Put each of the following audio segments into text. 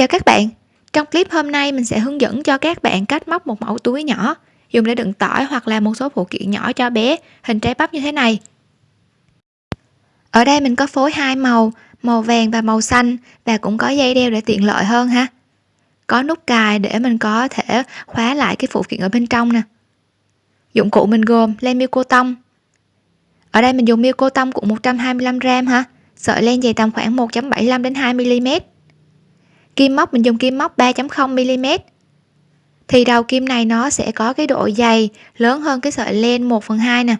Chào các bạn, trong clip hôm nay mình sẽ hướng dẫn cho các bạn cách móc một mẫu túi nhỏ dùng để đựng tỏi hoặc là một số phụ kiện nhỏ cho bé hình trái bắp như thế này. Ở đây mình có phối hai màu, màu vàng và màu xanh và cũng có dây đeo để tiện lợi hơn ha. Có nút cài để mình có thể khóa lại cái phụ kiện ở bên trong nè. Dụng cụ mình gồm len miêu cô tông. Ở đây mình dùng miêu cô tông cũng 125g ha, sợi len dày tầm khoảng 1.75 đến 2 mm kim móc, mình dùng kim móc 3.0 mm. Thì đầu kim này nó sẽ có cái độ dày lớn hơn cái sợi len 1 phần 2 nè.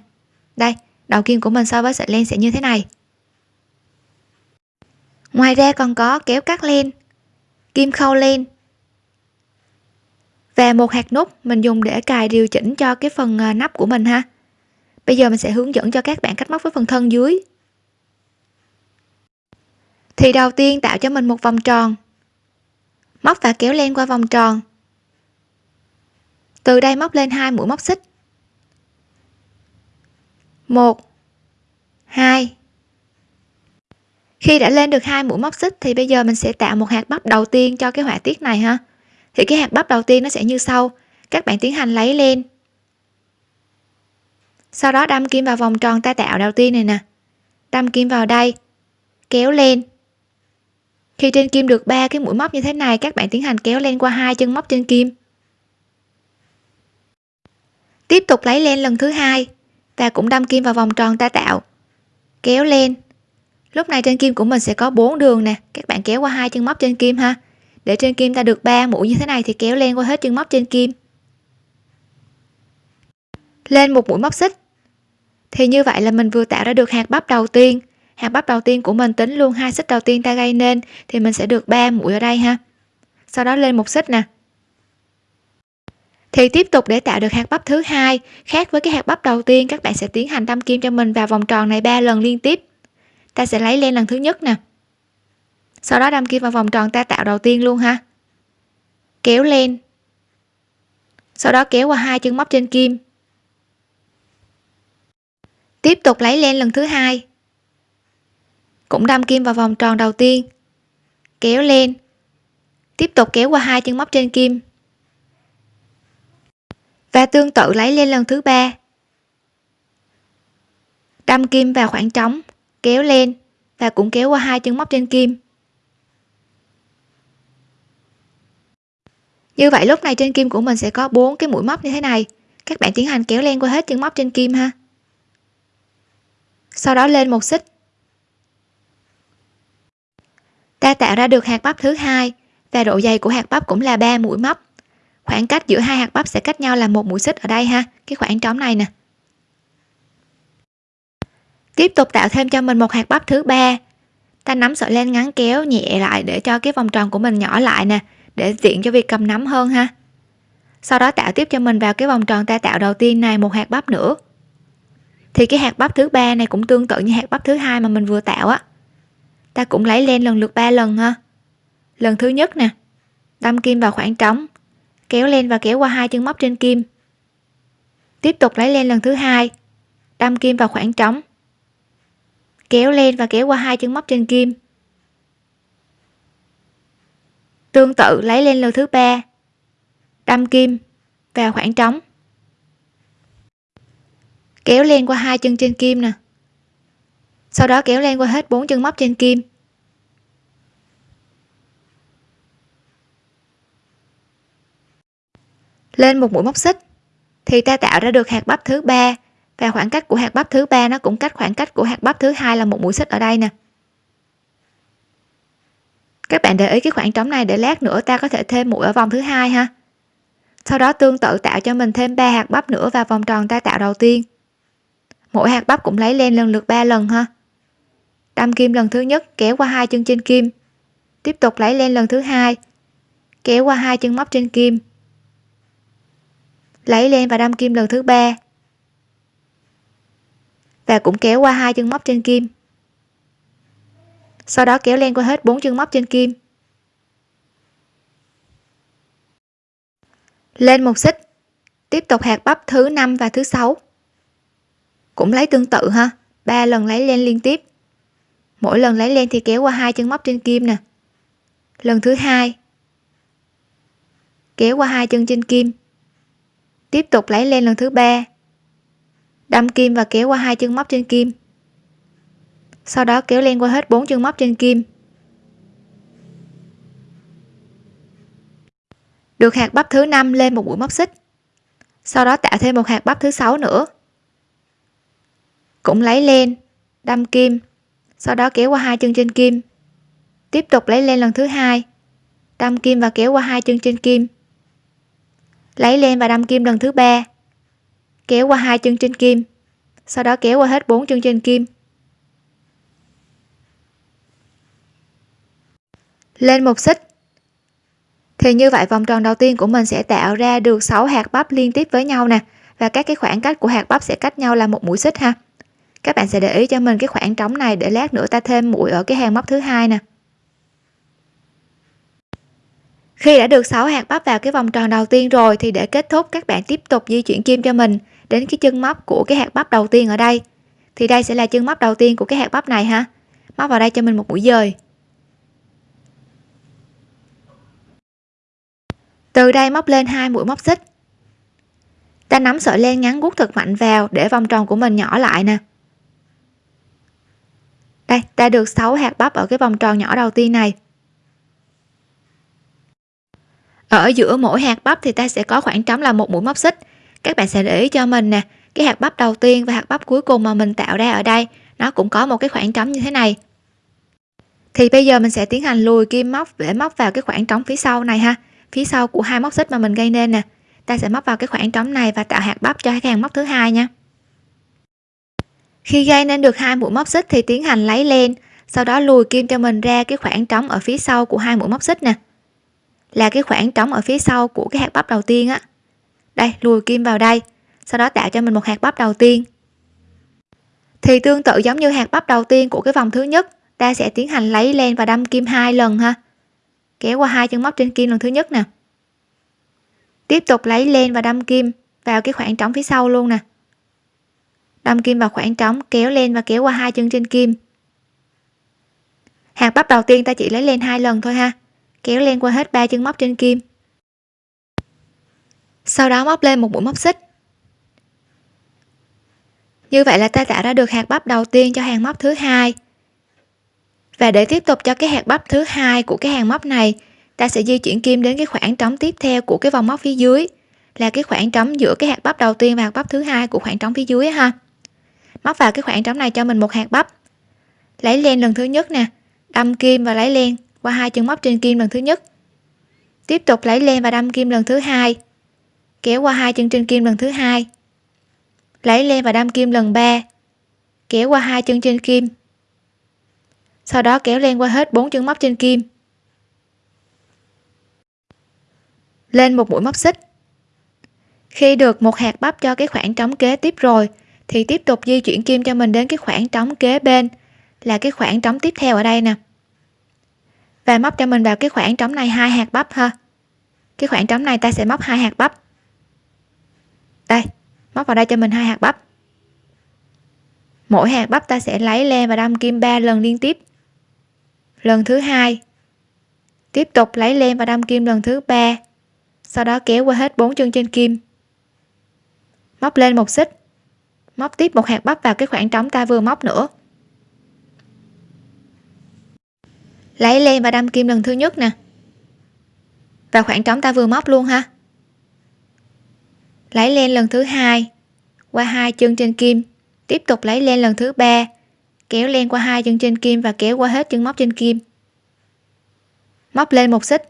Đây, đầu kim của mình so với sợi len sẽ như thế này. Ngoài ra còn có kéo cắt len, kim khâu len. Và một hạt nút mình dùng để cài điều chỉnh cho cái phần à, nắp của mình ha. Bây giờ mình sẽ hướng dẫn cho các bạn cách móc với phần thân dưới. Thì đầu tiên tạo cho mình một vòng tròn móc và kéo len qua vòng tròn. Từ đây móc lên hai mũi móc xích. Một, hai. Khi đã lên được hai mũi móc xích thì bây giờ mình sẽ tạo một hạt bắp đầu tiên cho cái họa tiết này ha. Thì cái hạt bắp đầu tiên nó sẽ như sau. Các bạn tiến hành lấy lên sau đó đâm kim vào vòng tròn ta tạo đầu tiên này nè. Đâm kim vào đây. Kéo lên khi trên kim được ba cái mũi móc như thế này, các bạn tiến hành kéo len qua hai chân móc trên kim. Tiếp tục lấy len lần thứ hai và cũng đâm kim vào vòng tròn ta tạo. Kéo lên lúc này trên kim của mình sẽ có bốn đường nè. Các bạn kéo qua hai chân móc trên kim ha. Để trên kim ta được ba mũi như thế này thì kéo len qua hết chân móc trên kim. Lên một mũi móc xích. Thì như vậy là mình vừa tạo ra được hạt bắp đầu tiên hạt bắp đầu tiên của mình tính luôn hai xích đầu tiên ta gây nên, thì mình sẽ được 3 mũi ở đây ha. Sau đó lên một xích nè. Thì tiếp tục để tạo được hạt bắp thứ hai. Khác với cái hạt bắp đầu tiên, các bạn sẽ tiến hành đâm kim cho mình vào vòng tròn này ba lần liên tiếp. Ta sẽ lấy lên lần thứ nhất nè. Sau đó đâm kim vào vòng tròn ta tạo đầu tiên luôn ha. Kéo lên sau đó kéo qua hai chân móc trên kim. Tiếp tục lấy lên lần thứ hai cũng đâm kim vào vòng tròn đầu tiên. Kéo lên. Tiếp tục kéo qua hai chân móc trên kim. Và tương tự lấy lên lần thứ ba. Đâm kim vào khoảng trống, kéo lên và cũng kéo qua hai chân móc trên kim. Như vậy lúc này trên kim của mình sẽ có bốn cái mũi móc như thế này. Các bạn tiến hành kéo len qua hết chân móc trên kim ha. Sau đó lên một xích ta tạo ra được hạt bắp thứ hai, và độ dày của hạt bắp cũng là 3 mũi móc. Khoảng cách giữa hai hạt bắp sẽ cách nhau là một mũi xích ở đây ha. Cái khoảng trống này nè. Tiếp tục tạo thêm cho mình một hạt bắp thứ ba. Ta nắm sợi len ngắn kéo nhẹ lại để cho cái vòng tròn của mình nhỏ lại nè, để tiện cho việc cầm nắm hơn ha. Sau đó tạo tiếp cho mình vào cái vòng tròn ta tạo đầu tiên này một hạt bắp nữa. Thì cái hạt bắp thứ ba này cũng tương tự như hạt bắp thứ hai mà mình vừa tạo á ta cũng lấy len lần lượt 3 lần ha. Lần thứ nhất nè, đâm kim vào khoảng trống, kéo len và kéo qua hai chân móc trên kim. Tiếp tục lấy len lần thứ hai, đâm kim vào khoảng trống, kéo len và kéo qua hai chân móc trên kim. Tương tự lấy len lần thứ ba, đâm kim vào khoảng trống, kéo len qua hai chân trên kim nè sau đó kéo len qua hết bốn chân móc trên kim. Lên một mũi móc xích, thì ta tạo ra được hạt bắp thứ ba, và khoảng cách của hạt bắp thứ ba nó cũng cách khoảng cách của hạt bắp thứ hai là một mũi xích ở đây nè. Các bạn để ý cái khoảng trống này, để lát nữa ta có thể thêm mũi ở vòng thứ hai ha. Sau đó tương tự tạo cho mình thêm ba hạt bắp nữa vào vòng tròn ta tạo đầu tiên. Mỗi hạt bắp cũng lấy lên lần lượt 3 lần ha đâm kim lần thứ nhất, kéo qua hai chân trên kim. Tiếp tục lấy len lần thứ hai, kéo qua hai chân móc trên kim. Lấy len và đâm kim lần thứ ba. Và cũng kéo qua hai chân móc trên kim. Sau đó kéo len qua hết bốn chân móc trên kim. Lên một xích, tiếp tục hạt bắp thứ năm và thứ sáu. Cũng lấy tương tự ha, ba lần lấy len liên tiếp mỗi lần lấy len thì kéo qua hai chân móc trên kim nè. Lần thứ hai, kéo qua hai chân trên kim. Tiếp tục lấy len lần thứ ba, đâm kim và kéo qua hai chân móc trên kim. Sau đó kéo len qua hết bốn chân móc trên kim. Được hạt bắp thứ năm lên một mũi móc xích. Sau đó tạo thêm một hạt bắp thứ sáu nữa. Cũng lấy len, đâm kim sau đó kéo qua hai chân trên kim. Tiếp tục lấy len lần thứ hai. Đâm kim và kéo qua hai chân trên kim. Lấy len và đâm kim lần thứ ba. Kéo qua hai chân trên kim. Sau đó kéo qua hết bốn chân trên kim. Lên một xích. Thì như vậy vòng tròn đầu tiên của mình sẽ tạo ra được 6 hạt bắp liên tiếp với nhau nè. Và các cái khoảng cách của hạt bắp sẽ cách nhau là một mũi xích ha các bạn sẽ để ý cho mình cái khoảng trống này để lát nữa ta thêm mũi ở cái hàng móc thứ hai nè. Khi đã được 6 hạt bắp vào cái vòng tròn đầu tiên rồi thì để kết thúc, các bạn tiếp tục di chuyển kim cho mình đến cái chân móc của cái hạt bắp đầu tiên ở đây. Thì đây sẽ là chân móc đầu tiên của cái hạt bắp này ha. Móc vào đây cho mình một mũi dời. Từ đây móc lên hai mũi móc xích. Ta nắm sợi len ngắn gút thật mạnh vào để vòng tròn của mình nhỏ lại nè đây, ta được 6 hạt bắp ở cái vòng tròn nhỏ đầu tiên này. Ở giữa mỗi hạt bắp thì ta sẽ có khoảng trống là một mũi móc xích. Các bạn sẽ để ý cho mình nè, cái hạt bắp đầu tiên và hạt bắp cuối cùng mà mình tạo ra ở đây, nó cũng có một cái khoảng trống như thế này. Thì bây giờ mình sẽ tiến hành lùi kim móc để móc vào cái khoảng trống phía sau này ha. Phía sau của hai móc xích mà mình gây nên nè. Ta sẽ móc vào cái khoảng trống này và tạo hạt bắp cho cái hàng móc thứ hai nha khi gây nên được hai mũi móc xích thì tiến hành lấy len sau đó lùi kim cho mình ra cái khoảng trống ở phía sau của hai mũi móc xích nè. Là cái khoảng trống ở phía sau của cái hạt bắp đầu tiên á. Đây, lùi kim vào đây, sau đó tạo cho mình một hạt bắp đầu tiên. Thì tương tự giống như hạt bắp đầu tiên của cái vòng thứ nhất, ta sẽ tiến hành lấy len và đâm kim hai lần ha. Kéo qua hai chân móc trên kim lần thứ nhất nè. Tiếp tục lấy len và đâm kim vào cái khoảng trống phía sau luôn nè đâm kim vào khoảng trống, kéo lên và kéo qua hai chân trên kim. Hạt bắp đầu tiên ta chỉ lấy lên hai lần thôi ha. Kéo lên qua hết ba chân móc trên kim. Sau đó móc lên một mũi móc xích. Như vậy là ta tạo ra được hạt bắp đầu tiên cho hàng móc thứ hai. Và để tiếp tục cho cái hạt bắp thứ hai của cái hàng móc này, ta sẽ di chuyển kim đến cái khoảng trống tiếp theo của cái vòng móc phía dưới, là cái khoảng trống giữa cái hạt bắp đầu tiên và hạt bắp thứ hai của khoảng trống phía dưới ha móc vào cái khoảng trống này cho mình một hạt bắp. Lấy len lần thứ nhất nè. Đâm kim và lấy len qua hai chân móc trên kim lần thứ nhất. Tiếp tục lấy len và đâm kim lần thứ hai. Kéo qua hai chân trên kim lần thứ hai. Lấy len và đâm kim lần ba. Kéo qua hai chân trên kim. Sau đó kéo len qua hết bốn chân móc trên kim. Lên một mũi móc xích. Khi được một hạt bắp cho cái khoảng trống kế tiếp rồi thì tiếp tục di chuyển kim cho mình đến cái khoảng trống kế bên. Là cái khoảng trống tiếp theo ở đây nè. Và móc cho mình vào cái khoảng trống này hai hạt bắp ha. Cái khoảng trống này ta sẽ móc hai hạt bắp. Đây, móc vào đây cho mình hai hạt bắp. Mỗi hạt bắp ta sẽ lấy len và đâm kim 3 lần liên tiếp. Lần thứ hai, tiếp tục lấy len và đâm kim lần thứ ba. Sau đó kéo qua hết bốn chân trên kim. Móc lên một xích móc tiếp một hạt bắp vào cái khoảng trống ta vừa móc nữa. Lấy len và đâm kim lần thứ nhất nè. Và khoảng trống ta vừa móc luôn ha. Lấy len lần thứ hai, qua hai chân trên kim. Tiếp tục lấy len lần thứ ba, kéo len qua hai chân trên kim và kéo qua hết chân móc trên kim. Móc lên một xích.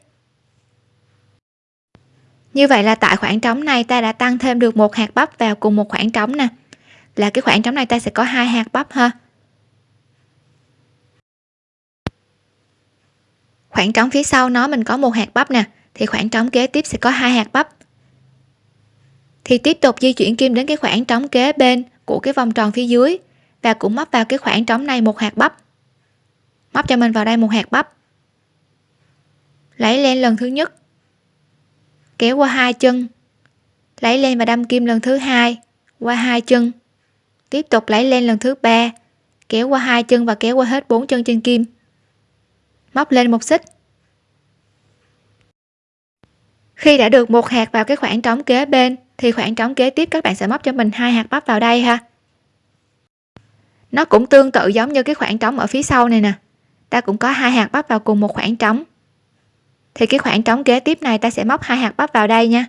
Như vậy là tại khoảng trống này ta đã tăng thêm được một hạt bắp vào cùng một khoảng trống nè là cái khoảng trống này ta sẽ có hai hạt bắp ha. Khoảng trống phía sau nó mình có một hạt bắp nè, thì khoảng trống kế tiếp sẽ có hai hạt bắp. Thì tiếp tục di chuyển kim đến cái khoảng trống kế bên của cái vòng tròn phía dưới và cũng móc vào cái khoảng trống này một hạt bắp. Móc cho mình vào đây một hạt bắp. Lấy lên lần thứ nhất. Kéo qua hai chân. Lấy lên và đâm kim lần thứ hai qua hai chân tiếp tục lấy len lần thứ ba. Kéo qua hai chân và kéo qua hết bốn chân trên kim. Móc lên một xích. Khi đã được một hạt vào cái khoảng trống kế bên, thì khoảng trống kế tiếp các bạn sẽ móc cho mình hai hạt bắp vào đây ha. Nó cũng tương tự giống như cái khoảng trống ở phía sau này nè. Ta cũng có hai hạt bắp vào cùng một khoảng trống. Thì cái khoảng trống kế tiếp này ta sẽ móc hai hạt bắp vào đây nha.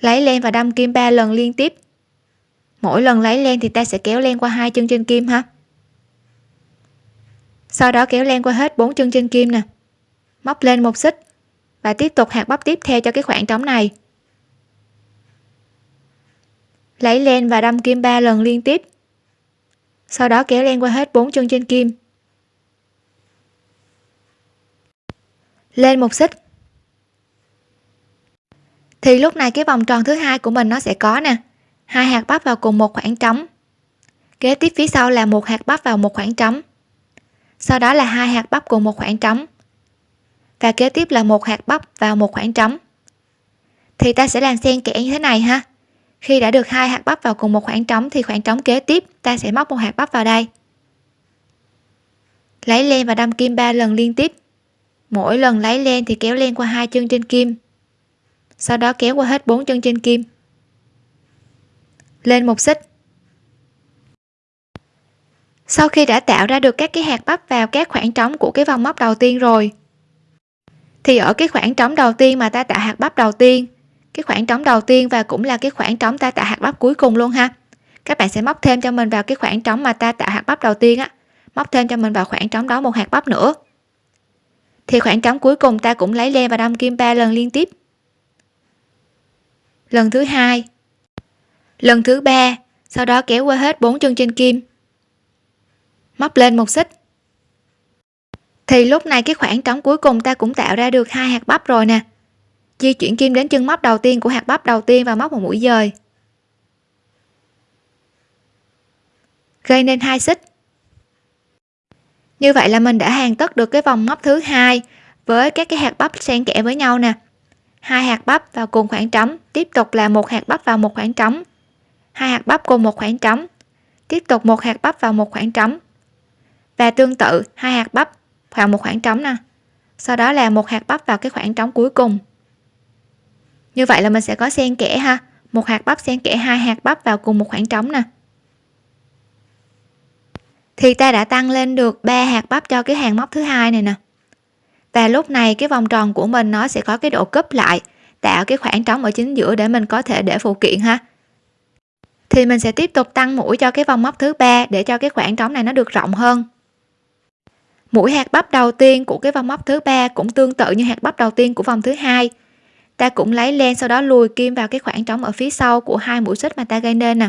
Lấy len và đâm kim ba lần liên tiếp mỗi lần lấy len thì ta sẽ kéo len qua hai chân trên kim ha? Sau đó kéo len qua hết bốn chân trên kim nè. Móc lên một xích và tiếp tục hạt bắp tiếp theo cho cái khoảng trống này. Lấy len và đâm kim ba lần liên tiếp. Sau đó kéo len qua hết bốn chân trên kim. Lên một xích. Thì lúc này cái vòng tròn thứ hai của mình nó sẽ có nè hai hạt bắp vào cùng một khoảng trống. Kế tiếp phía sau là một hạt bắp vào một khoảng trống. Sau đó là hai hạt bắp cùng một khoảng trống. Và kế tiếp là một hạt bắp vào một khoảng trống. Thì ta sẽ làm xen kẽ như thế này ha. Khi đã được hai hạt bắp vào cùng một khoảng trống thì khoảng trống kế tiếp ta sẽ móc một hạt bắp vào đây. Lấy len và đâm kim ba lần liên tiếp. Mỗi lần lấy len thì kéo len qua hai chân trên kim. Sau đó kéo qua hết bốn chân trên kim lên một xích. Sau khi đã tạo ra được các cái hạt bắp vào các khoảng trống của cái vòng móc đầu tiên rồi, thì ở cái khoảng trống đầu tiên mà ta tạo hạt bắp đầu tiên, cái khoảng trống đầu tiên và cũng là cái khoảng trống ta tạo hạt bắp cuối cùng luôn ha. Các bạn sẽ móc thêm cho mình vào cái khoảng trống mà ta tạo hạt bắp đầu tiên á, móc thêm cho mình vào khoảng trống đó một hạt bắp nữa. Thì khoảng trống cuối cùng ta cũng lấy len và đâm kim ba lần liên tiếp. Lần thứ hai lần thứ ba, sau đó kéo qua hết bốn chân trên kim. Móc lên một xích. Thì lúc này cái khoảng trống cuối cùng ta cũng tạo ra được hai hạt bắp rồi nè. Di chuyển kim đến chân móc đầu tiên của hạt bắp đầu tiên và móc một mũi dời. Gây nên hai xích. Như vậy là mình đã hoàn tất được cái vòng móc thứ hai với các cái hạt bắp xen kẽ với nhau nè. Hai hạt bắp vào cùng khoảng trống, tiếp tục là một hạt bắp vào một khoảng trống hai hạt bắp cùng một khoảng trống. Tiếp tục một hạt bắp vào một khoảng trống. Và tương tự, hai hạt bắp vào một khoảng trống nè. Sau đó là một hạt bắp vào cái khoảng trống cuối cùng. Như vậy là mình sẽ có xen kẽ ha. Một hạt bắp xen kẽ, hai hạt bắp vào cùng một khoảng trống nè. Thì ta đã tăng lên được ba hạt bắp cho cái hàng móc thứ hai này nè. Và lúc này cái vòng tròn của mình nó sẽ có cái độ cúp lại, tạo cái khoảng trống ở chính giữa để mình có thể để phụ kiện ha thì mình sẽ tiếp tục tăng mũi cho cái vòng móc thứ ba để cho cái khoảng trống này nó được rộng hơn. Mũi hạt bắp đầu tiên của cái vòng móc thứ ba cũng tương tự như hạt bắp đầu tiên của vòng thứ hai. Ta cũng lấy len sau đó lùi kim vào cái khoảng trống ở phía sau của hai mũi xích mà ta gây nên nè.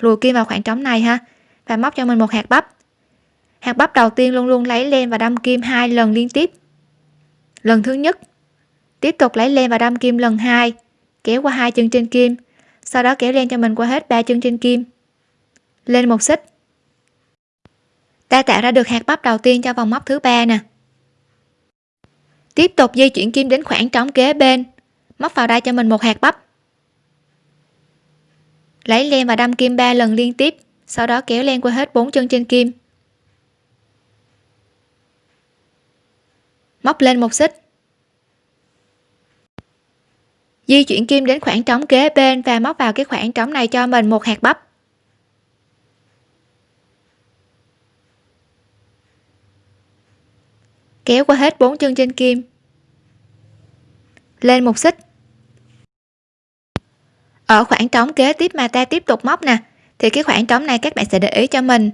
Lùi kim vào khoảng trống này ha, và móc cho mình một hạt bắp. Hạt bắp đầu tiên luôn luôn lấy len và đâm kim hai lần liên tiếp. Lần thứ nhất, tiếp tục lấy len và đâm kim lần hai, kéo qua hai chân trên kim sau đó kéo len cho mình qua hết ba chân trên kim. Lên một xích. Ta tạo ra được hạt bắp đầu tiên cho vòng móc thứ ba nè. Tiếp tục di chuyển kim đến khoảng trống kế bên. Móc vào đây cho mình một hạt bắp. Lấy len và đâm kim ba lần liên tiếp, sau đó kéo len qua hết bốn chân trên kim. Móc lên một xích di chuyển kim đến khoảng trống kế bên và móc vào cái khoảng trống này cho mình một hạt bắp. Kéo qua hết bốn chân trên kim. Lên một xích. Ở khoảng trống kế tiếp mà ta tiếp tục móc nè, thì cái khoảng trống này các bạn sẽ để ý cho mình.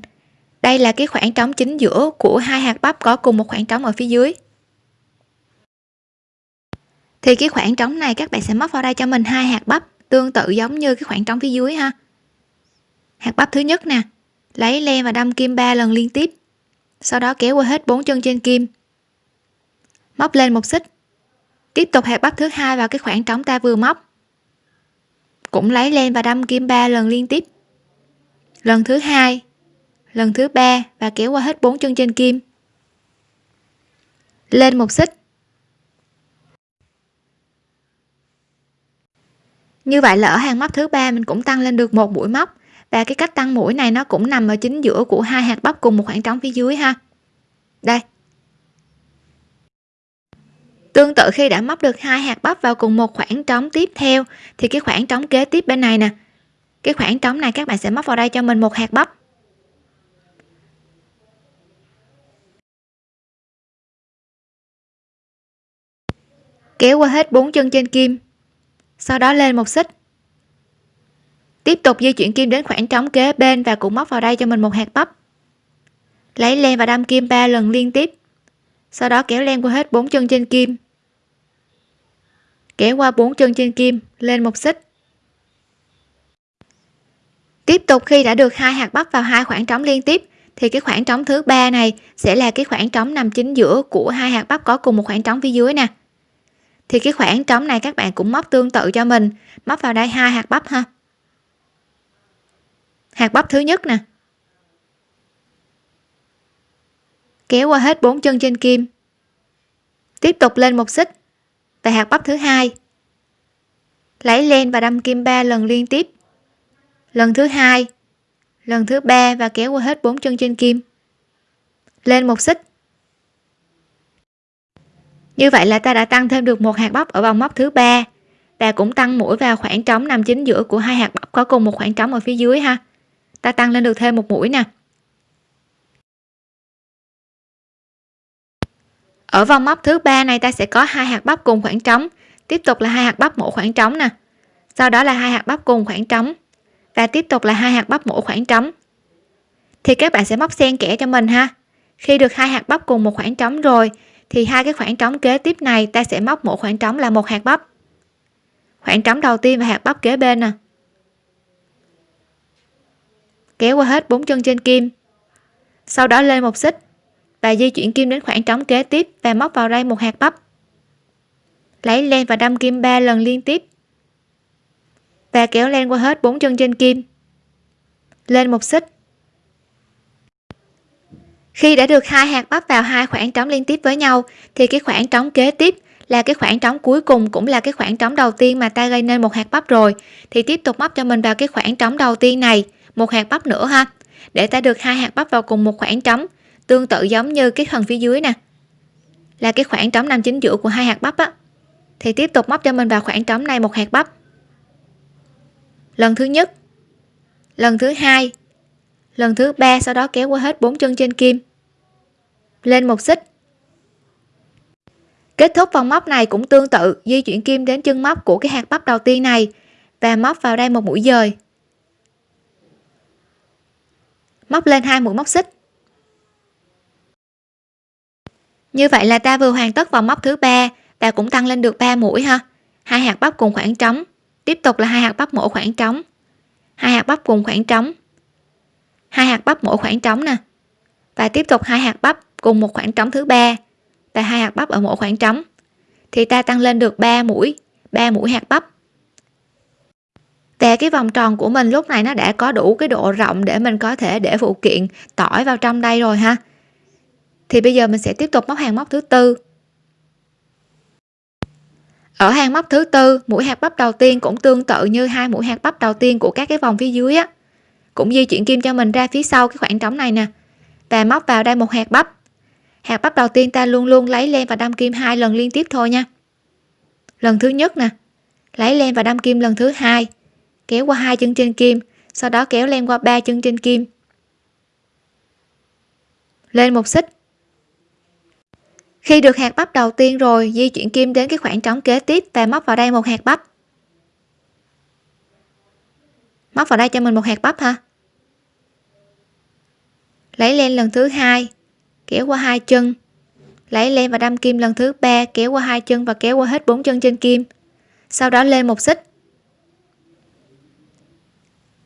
Đây là cái khoảng trống chính giữa của hai hạt bắp có cùng một khoảng trống ở phía dưới thì cái khoảng trống này các bạn sẽ móc vào đây cho mình hai hạt bắp, tương tự giống như cái khoảng trống phía dưới ha. Hạt bắp thứ nhất nè, lấy len và đâm kim ba lần liên tiếp, sau đó kéo qua hết bốn chân trên kim. Móc lên một xích. Tiếp tục hạt bắp thứ hai vào cái khoảng trống ta vừa móc. Cũng lấy len và đâm kim ba lần liên tiếp. Lần thứ hai, lần thứ ba và kéo qua hết bốn chân trên kim. Lên một xích. Như vậy là ở hàng móc thứ ba mình cũng tăng lên được một mũi móc. Và cái cách tăng mũi này nó cũng nằm ở chính giữa của hai hạt bắp cùng một khoảng trống phía dưới ha. Đây. Tương tự khi đã móc được hai hạt bắp vào cùng một khoảng trống tiếp theo, thì cái khoảng trống kế tiếp bên này nè. Cái khoảng trống này các bạn sẽ móc vào đây cho mình một hạt bắp. Kéo qua hết bốn chân trên kim sau đó lên một xích. Tiếp tục di chuyển kim đến khoảng trống kế bên và cũng móc vào đây cho mình một hạt bắp. Lấy len và đâm kim 3 lần liên tiếp. Sau đó kéo len qua hết bốn chân trên kim. Kéo qua bốn chân trên kim, lên một xích. Tiếp tục khi đã được hai hạt bắp vào hai khoảng trống liên tiếp, thì cái khoảng trống thứ ba này sẽ là cái khoảng trống nằm chính giữa của hai hạt bắp có cùng một khoảng trống phía dưới nè thì cái khoảng trống này các bạn cũng móc tương tự cho mình. Móc vào đây hai hạt bắp ha. Hạt bắp thứ nhất nè. Kéo qua hết bốn chân trên kim. Tiếp tục lên một xích. Và hạt bắp thứ hai. Lấy len và đâm kim 3 lần liên tiếp. Lần thứ hai, lần thứ ba và kéo qua hết bốn chân trên kim. Lên một xích như vậy là ta đã tăng thêm được một hạt bắp ở vòng móc thứ ba. Và cũng tăng mũi vào khoảng trống nằm chính giữa của hai hạt bắp, có cùng một khoảng trống ở phía dưới ha. Ta tăng lên được thêm một mũi nè. Ở vòng móc thứ ba này ta sẽ có hai hạt bắp cùng khoảng trống. Tiếp tục là hai hạt bắp mỗi khoảng trống nè. Sau đó là hai hạt bắp cùng khoảng trống. Và tiếp tục là hai hạt bắp mỗi khoảng trống. Thì các bạn sẽ móc xen kẽ cho mình ha. Khi được hai hạt bắp cùng một khoảng trống rồi thì hai cái khoảng trống kế tiếp này ta sẽ móc mỗi khoảng trống là một hạt bắp. Khoảng trống đầu tiên và hạt bắp kế bên nè. Kéo qua hết bốn chân trên kim. Sau đó lên một xích và di chuyển kim đến khoảng trống kế tiếp và móc vào đây một hạt bắp. Lấy len và đâm kim 3 lần liên tiếp và kéo len qua hết bốn chân trên kim. Lên một xích khi đã được hai hạt bắp vào hai khoảng trống liên tiếp với nhau, thì cái khoảng trống kế tiếp là cái khoảng trống cuối cùng cũng là cái khoảng trống đầu tiên mà ta gây nên một hạt bắp rồi. Thì tiếp tục móc cho mình vào cái khoảng trống đầu tiên này, một hạt bắp nữa ha. Để ta được hai hạt bắp vào cùng một khoảng trống, tương tự giống như cái phần phía dưới nè, là cái khoảng trống nằm chính giữa của hai hạt bắp á. Thì tiếp tục móc cho mình vào khoảng trống này một hạt bắp. Lần thứ nhất, lần thứ hai, lần thứ ba, sau đó kéo qua hết bốn chân trên kim lên một xích. Kết thúc vòng móc này cũng tương tự, di chuyển kim đến chân móc của cái hạt bắp đầu tiên này và móc vào đây một mũi dời. Móc lên hai mũi móc xích. Như vậy là ta vừa hoàn tất vòng móc thứ ba và cũng tăng lên được 3 mũi ha. Hai hạt bắp cùng khoảng trống. Tiếp tục là hai hạt bắp mỗi khoảng trống. Hai hạt bắp cùng khoảng trống. Hai hạt bắp mỗi khoảng trống nè. Và tiếp tục hai hạt bắp cùng một khoảng trống thứ ba. Và hai hạt bắp ở mỗi khoảng trống. Thì ta tăng lên được 3 mũi 3 mũi hạt bắp. Và cái vòng tròn của mình lúc này nó đã có đủ cái độ rộng để mình có thể để phụ kiện tỏi vào trong đây rồi ha. Thì bây giờ mình sẽ tiếp tục móc hàng móc thứ tư. Ở hàng móc thứ tư, mũi hạt bắp đầu tiên cũng tương tự như hai mũi hạt bắp đầu tiên của các cái vòng phía dưới á. Cũng di chuyển kim cho mình ra phía sau cái khoảng trống này nè. Và móc vào đây một hạt bắp hạt bắp đầu tiên ta luôn luôn lấy len và đâm kim hai lần liên tiếp thôi nha. Lần thứ nhất nè, lấy len và đâm kim lần thứ hai, kéo qua hai chân trên kim, sau đó kéo len qua ba chân trên kim. Lên một xích. Khi được hạt bắp đầu tiên rồi, di chuyển kim đến cái khoảng trống kế tiếp và móc vào đây một hạt bắp. Móc vào đây cho mình một hạt bắp ha. Lấy len lần thứ hai kéo qua hai chân. Lấy len và đâm kim lần thứ ba, kéo qua hai chân và kéo qua hết bốn chân trên kim. Sau đó lên một xích.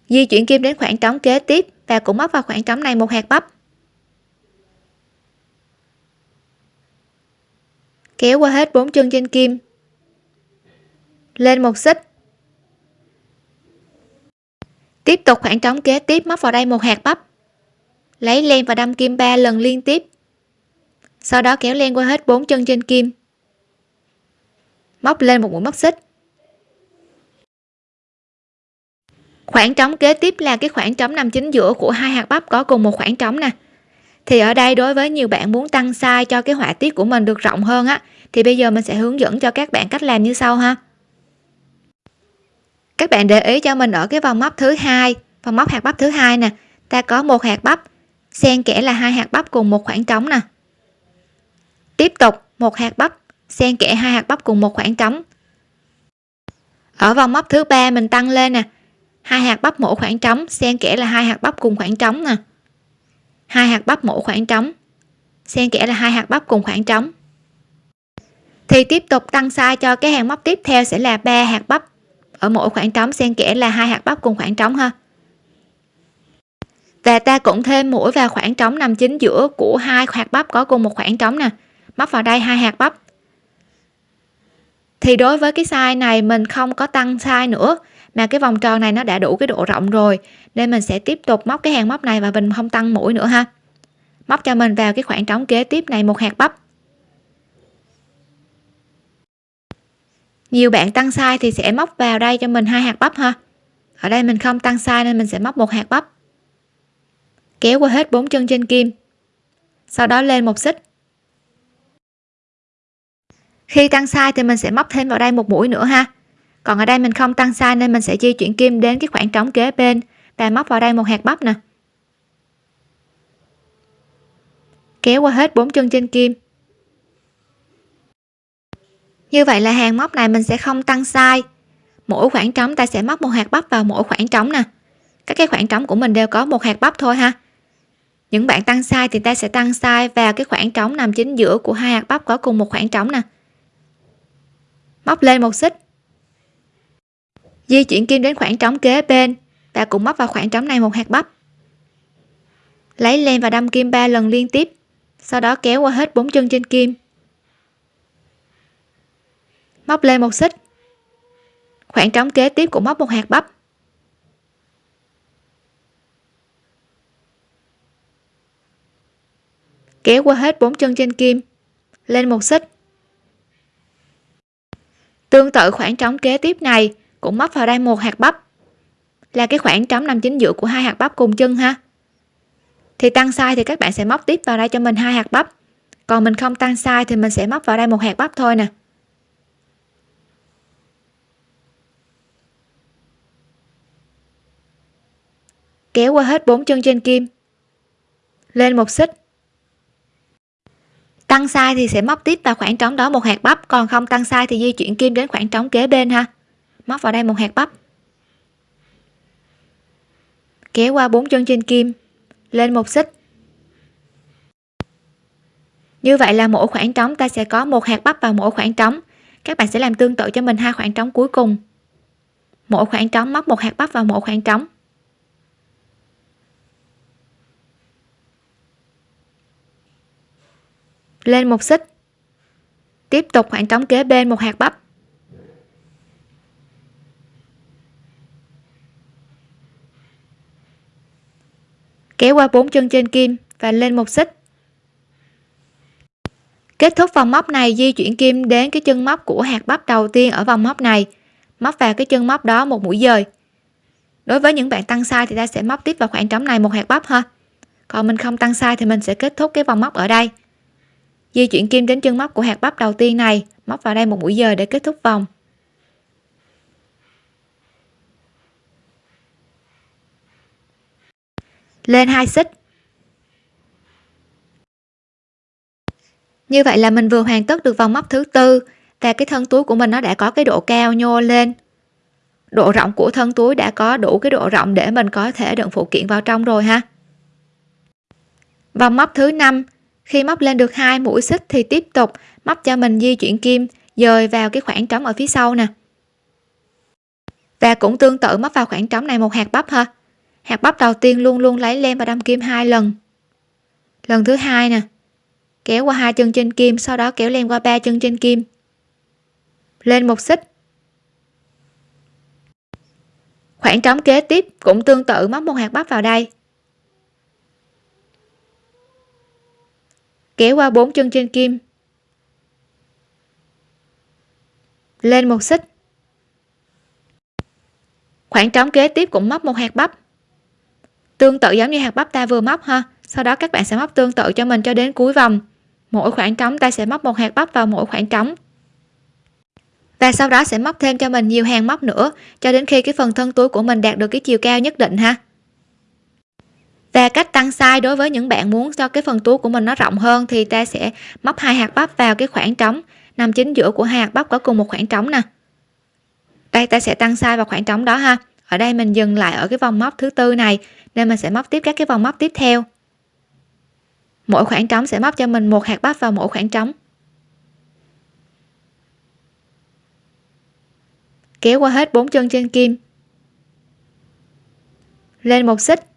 Di chuyển kim đến khoảng trống kế tiếp và cũng móc vào khoảng trống này một hạt bắp. Kéo qua hết bốn chân trên kim. Lên một xích. Tiếp tục khoảng trống kế tiếp, móc vào đây một hạt bắp. Lấy len và đâm kim 3 lần liên tiếp sau đó kéo len qua hết bốn chân trên kim. Móc lên một mũi móc xích. Khoảng trống kế tiếp là cái khoảng trống nằm chính giữa của hai hạt bắp có cùng một khoảng trống nè. Thì ở đây đối với nhiều bạn muốn tăng size cho cái họa tiết của mình được rộng hơn á, thì bây giờ mình sẽ hướng dẫn cho các bạn cách làm như sau ha. Các bạn để ý cho mình ở cái vòng móc thứ hai, vòng móc hạt bắp thứ hai nè. Ta có một hạt bắp, xen kẽ là hai hạt bắp cùng một khoảng trống nè tiếp tục, một hạt bắp. Xen kẽ hai hạt bắp cùng một khoảng trống. Ở vòng móc thứ ba mình tăng lên nè. Hai hạt bắp mỗi khoảng trống, xen kẽ là hai hạt bắp cùng khoảng trống nè. Hai hạt bắp mỗi khoảng trống, xen kẽ là hai hạt bắp cùng khoảng trống. Thì tiếp tục tăng size cho cái hàng móc tiếp theo sẽ là ba hạt bắp. Ở mỗi khoảng trống xen kẽ là hai hạt bắp cùng khoảng trống ha. Và ta cũng thêm mũi vào khoảng trống nằm chính giữa của hai hạt bắp có cùng một khoảng trống nè móc vào đây hai hạt bắp. Thì đối với cái size này mình không có tăng size nữa, mà cái vòng tròn này nó đã đủ cái độ rộng rồi, nên mình sẽ tiếp tục móc cái hàng móc này và mình không tăng mũi nữa ha. Móc cho mình vào cái khoảng trống kế tiếp này một hạt bắp. Nhiều bạn tăng size thì sẽ móc vào đây cho mình hai hạt bắp ha. Ở đây mình không tăng size nên mình sẽ móc một hạt bắp. Kéo qua hết bốn chân trên kim. Sau đó lên một xích khi tăng size thì mình sẽ móc thêm vào đây một mũi nữa ha. Còn ở đây mình không tăng size nên mình sẽ di chuyển kim đến cái khoảng trống kế bên. Và móc vào đây một hạt bắp nè. Kéo qua hết bốn chân trên kim. Như vậy là hàng móc này mình sẽ không tăng size. Mỗi khoảng trống ta sẽ móc một hạt bắp vào mỗi khoảng trống nè. Các cái khoảng trống của mình đều có một hạt bắp thôi ha. Những bạn tăng size thì ta sẽ tăng size vào cái khoảng trống nằm chính giữa của hai hạt bắp có cùng một khoảng trống nè móc lên một xích. Di chuyển kim đến khoảng trống kế bên. Và cũng móc vào khoảng trống này một hạt bắp. Lấy len và đâm kim 3 lần liên tiếp. Sau đó kéo qua hết bốn chân trên kim. Móc lên một xích. Khoảng trống kế tiếp cũng móc một hạt bắp. Kéo qua hết bốn chân trên kim. Lên một xích tương tự khoảng trống kế tiếp này cũng móc vào đây một hạt bắp. Là cái khoảng trống nằm chính giữa của hai hạt bắp cùng chân ha. Thì tăng size thì các bạn sẽ móc tiếp vào đây cho mình hai hạt bắp. Còn mình không tăng size thì mình sẽ móc vào đây một hạt bắp thôi nè. Kéo qua hết bốn chân trên kim. Lên một xích tăng size thì sẽ móc tiếp vào khoảng trống đó một hạt bắp, còn không tăng size thì di chuyển kim đến khoảng trống kế bên ha. Móc vào đây một hạt bắp. Kéo qua bốn chân trên kim, lên một xích. Như vậy là mỗi khoảng trống ta sẽ có một hạt bắp vào mỗi khoảng trống. Các bạn sẽ làm tương tự cho mình hai khoảng trống cuối cùng. Mỗi khoảng trống móc một hạt bắp vào mỗi khoảng trống. Lên một xích. Tiếp tục khoảng trống kế bên một hạt bắp. Kéo qua bốn chân trên kim và lên một xích. Kết thúc vòng móc này, di chuyển kim đến cái chân móc của hạt bắp đầu tiên ở vòng móc này. Móc vào cái chân móc đó một mũi dời. Đối với những bạn tăng sai thì ta sẽ móc tiếp vào khoảng trống này một hạt bắp ha. Còn mình không tăng sai thì mình sẽ kết thúc cái vòng móc ở đây di chuyển kim đến chân móc của hạt bắp đầu tiên này. Móc vào đây một mũi dời để kết thúc vòng. Lên hai xích. Như vậy là mình vừa hoàn tất được vòng móc thứ tư và cái thân túi của mình nó đã có cái độ cao nhô lên. Độ rộng của thân túi đã có đủ cái độ rộng để mình có thể đựng phụ kiện vào trong rồi ha. Vòng móc thứ năm khi móc lên được hai mũi xích thì tiếp tục móc cho mình di chuyển kim, dời vào cái khoảng trống ở phía sau nè. Và cũng tương tự móc vào khoảng trống này một hạt bắp ha. Hạt bắp đầu tiên luôn luôn lấy len và đâm kim hai lần. Lần thứ hai nè, kéo qua hai chân trên kim, sau đó kéo len qua ba chân trên kim. Lên một xích. Khoảng trống kế tiếp cũng tương tự móc một hạt bắp vào đây. Kéo qua bốn chân trên kim. Lên một xích. Khoảng trống kế tiếp cũng móc một hạt bắp. Tương tự giống như hạt bắp ta vừa móc ha. Sau đó các bạn sẽ móc tương tự cho mình cho đến cuối vòng. Mỗi khoảng trống ta sẽ móc một hạt bắp vào mỗi khoảng trống. Và sau đó sẽ móc thêm cho mình nhiều hàng móc nữa, cho đến khi cái phần thân túi của mình đạt được cái chiều cao nhất định ha và cách tăng size đối với những bạn muốn cho cái phần túi của mình nó rộng hơn thì ta sẽ móc hai hạt bắp vào cái khoảng trống. Nằm chính giữa của hai hạt bắp có cùng một khoảng trống nè. Đây ta sẽ tăng size vào khoảng trống đó ha. Ở đây mình dừng lại ở cái vòng móc thứ tư này, nên mình sẽ móc tiếp các cái vòng móc tiếp theo. Mỗi khoảng trống sẽ móc cho mình một hạt bắp vào mỗi khoảng trống. Kéo qua hết bốn chân trên kim. Lên một xích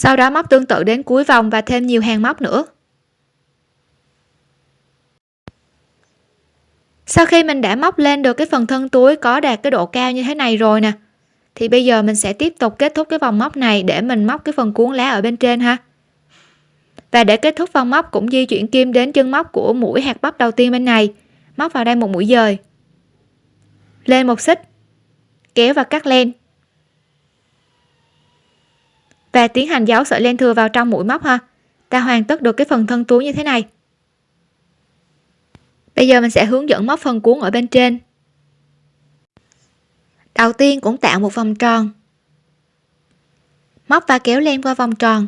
sau đó móc tương tự đến cuối vòng và thêm nhiều hàng móc nữa. Sau khi mình đã móc lên được cái phần thân túi có đạt cái độ cao như thế này rồi nè, thì bây giờ mình sẽ tiếp tục kết thúc cái vòng móc này để mình móc cái phần cuốn lá ở bên trên ha. Và để kết thúc vòng móc cũng di chuyển kim đến chân móc của mũi hạt bắp đầu tiên bên này, móc vào đây một mũi dời. Lên một xích, kéo và cắt len và tiến hành giấu sợi len thừa vào trong mũi móc ha. Ta hoàn tất được cái phần thân túi như thế này. Bây giờ mình sẽ hướng dẫn móc phần cuốn ở bên trên. Đầu tiên cũng tạo một vòng tròn. Móc và kéo len qua vòng tròn.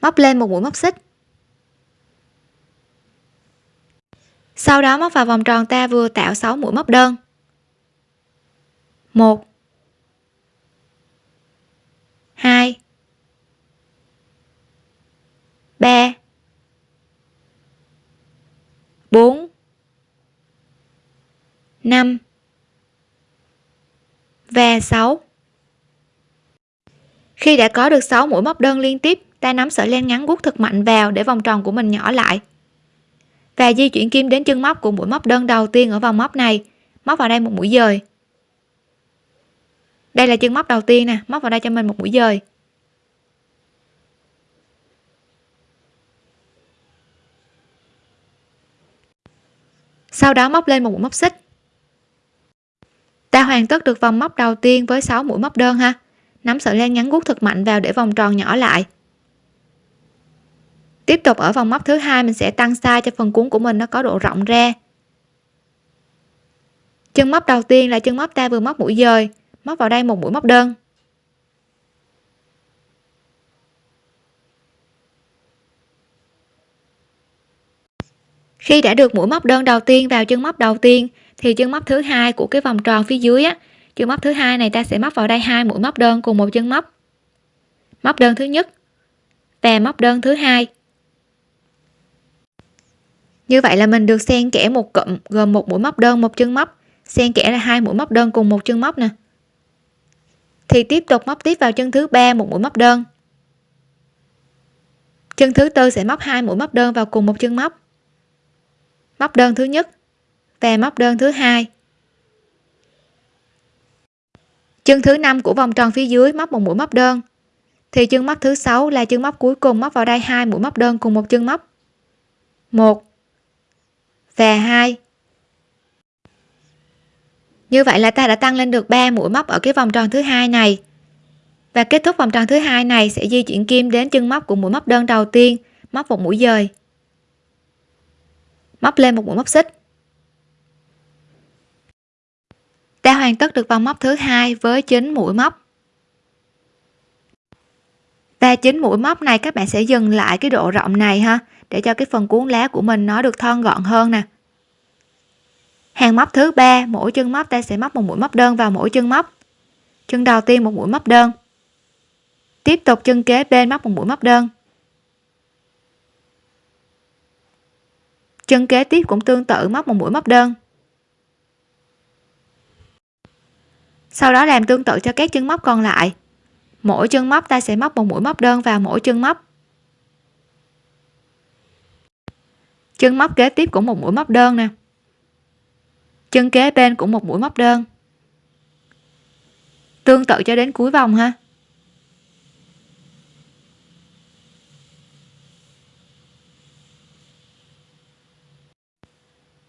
Móc lên một mũi móc xích. Sau đó móc vào vòng tròn ta vừa tạo 6 mũi móc đơn. 1 2 3 4 5 và 6 khi đã có được 6 mũi móc đơn liên tiếp, ta nắm sợi len ngắn guốc thật mạnh vào để vòng tròn của mình nhỏ lại. Và di chuyển kim đến chân móc của mũi móc đơn đầu tiên ở vòng móc này. Móc vào đây một mũi dời đây là chân móc đầu tiên nè, móc vào đây cho mình một mũi dời. Sau đó móc lên một mũi móc xích. Ta hoàn tất được vòng móc đầu tiên với 6 mũi móc đơn ha. Nắm sợi len ngắn guốc thật mạnh vào để vòng tròn nhỏ lại. Tiếp tục ở vòng móc thứ hai, mình sẽ tăng size cho phần cuốn của mình nó có độ rộng ra. Chân móc đầu tiên là chân móc ta vừa móc mũi dời móc vào đây một mũi móc đơn. Khi đã được mũi móc đơn đầu tiên vào chân móc đầu tiên, thì chân móc thứ hai của cái vòng tròn phía dưới á, chân móc thứ hai này ta sẽ móc vào đây hai mũi móc đơn cùng một chân móc. Móc đơn thứ nhất và móc đơn thứ hai. Như vậy là mình được xen kẽ một cụm gồm một mũi móc đơn, một chân móc, xen kẽ là hai mũi móc đơn cùng một chân móc nè thì tiếp tục móc tiếp vào chân thứ ba một mũi móc đơn. Chân thứ tư sẽ móc hai mũi móc đơn vào cùng một chân móc. Móc đơn thứ nhất và móc đơn thứ hai. Chân thứ năm của vòng tròn phía dưới móc một mũi móc đơn. Thì chân móc thứ sáu là chân móc cuối cùng móc vào đây hai mũi móc đơn cùng một chân móc. Một và hai như vậy là ta đã tăng lên được 3 mũi móc ở cái vòng tròn thứ hai này. Và kết thúc vòng tròn thứ hai này sẽ di chuyển kim đến chân móc của mũi móc đơn đầu tiên, móc một mũi dời. Móc lên một mũi móc xích. Ta hoàn tất được vòng móc thứ hai với 9 mũi móc. Và 9 mũi móc này các bạn sẽ dừng lại cái độ rộng này ha, để cho cái phần cuốn lá của mình nó được thon gọn hơn nè hàng móc thứ ba, mỗi chân móc ta sẽ móc một mũi móc đơn vào mỗi chân móc. Chân đầu tiên một mũi móc đơn. Tiếp tục chân kế bên móc một mũi móc đơn. Chân kế tiếp cũng tương tự, móc một mũi móc đơn. Sau đó làm tương tự cho các chân móc còn lại. Mỗi chân móc ta sẽ móc một mũi móc đơn vào mỗi chân móc. Chân móc kế tiếp cũng một mũi móc đơn nè chân kế bên cũng một mũi móc đơn. Tương tự cho đến cuối vòng ha.